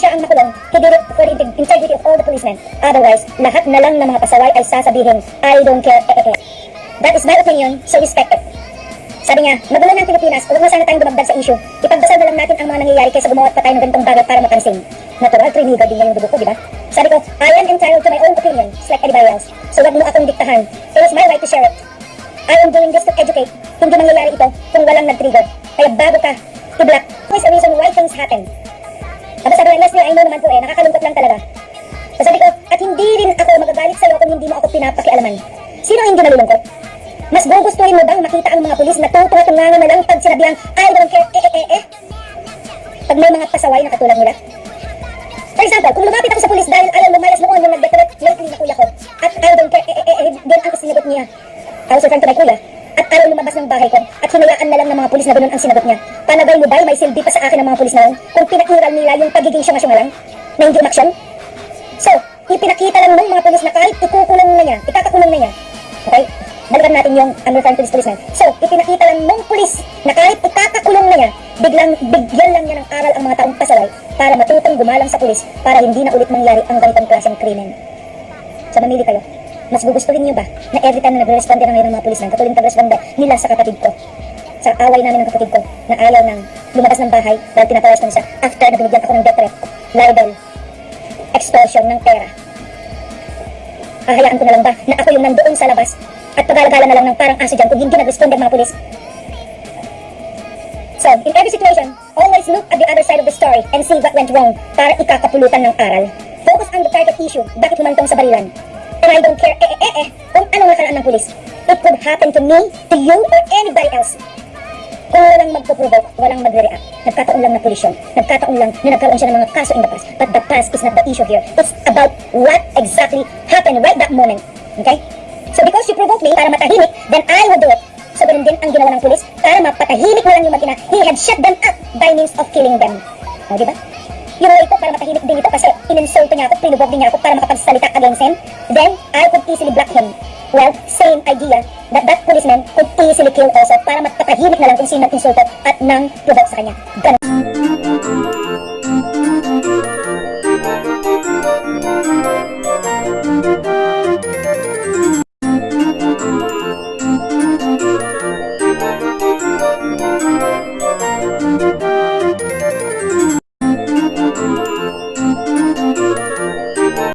siya ang makulong, he did it for the integ- integrity of all the policemen. Otherwise, lahat na lang ng mga pasaway ay sasabihin, I don't care, eh, eh, eh. That is my opinion, so respect it. Sabi niya, magulo ng Pilipinas, huwag na sana tayong dumagdag sa issue. Ipagdasal na lang natin ang mga nangyayari kaysa gumawa pa tayo ng ganitong bagay para mapansin. Natural, triniga din niya yung dugo ko, di ba? Sabi ko, I am entitled to my own opinion, just like anybody else. So wag mo akong diktahan. It is my right to share it. I am doing this to educate. Hindi mangyayari ito kung walang nag-trigger. Kaya bago ka, i-block. Is the reason why things happen? Aba sabi ko, Leslie, I know naman po eh, nakakalungkot lang talaga. So sabi ko, at hindi rin ako magagalit sa'yo kung hindi mo ako pinapakialaman. Sino ang hindi nalulungkot? Mas gugustuhin mo bang makita ang mga pulis na tutunga-tungangan na lang pag sinabihang, I don't care, eh, eh, eh, eh? Pag may mga pasaway na katulad nila? For example, kung lumapit ako sa pulis dahil ayaw lumayas noon yung nag-decorate lately na kuya ko, at I don't care, eh, eh, eh, eh, din ang sinagot niya. I was referring to my kuya, at ayaw lumabas ng bahay ko, at hinayaan na lang ng mga pulis na ganun ang sinagot niya. Panagay mo ba may silbi pa sa akin ng mga pulis na yun kung pinakiral nila yung pagiging syunga-syunga lang na hindi umaksyon? So, ipinakita lang ng mga pulis na kahit ikukulong na niya, ikakakulong na niya. Okay? Balikan natin yung I'm referring this policeman. So, ipinakita lang ng pulis na kahit ikakakulong na niya, biglang bigyan lang niya ng aral ang mga taong pasaway para matutong gumalang sa pulis para hindi na ulit mangyari ang ganitong klaseng krimen. So, mamili kayo. Mas gugustuhin niyo ba na every time na nagre-responde na ngayon ng mga pulis na katulad ng pag-responde nila sa kapatid ko, sa away namin ng kapatid ko, na ayaw nang lumabas ng bahay dahil tinatawas ko siya after na binigyan ako ng death threat, libel, extortion ng pera. Hahayaan ko na lang ba na ako yung nandoon sa labas at pagalagala na lang ng parang aso dyan kung hindi nag-respond ang mga pulis? So, in every situation, always look at the other side of the story and see what went wrong para ikakapulutan ng aral. Focus on the target issue, bakit humantong sa barilan. And I don't care, eh, eh, eh, eh, kung anong nakaraan ng pulis. It could happen to me, to you, or anybody else. Kung walang magpo-provoke, walang magre-react. Nagkataon lang na pulis yun. Nagkataon lang na nagkaroon siya ng mga kaso in the past. But the past is not the issue here. It's about what exactly happened right that moment. Okay? So because you provoked me para matahimik, then I will do it. So ganun din ang ginawa ng pulis para mapatahimik mo lang yung makina. He had shut them up by means of killing them. O, di way ito para matahimik din ito kasi ininsulto niya ako, pinubog din niya ako para makapagsalita against him. Then, I could easily block him. Well, same idea that that policeman could easily kill also para mapatahimik na lang kung sino nag-insulto at nang provoke sa kanya. Ganun.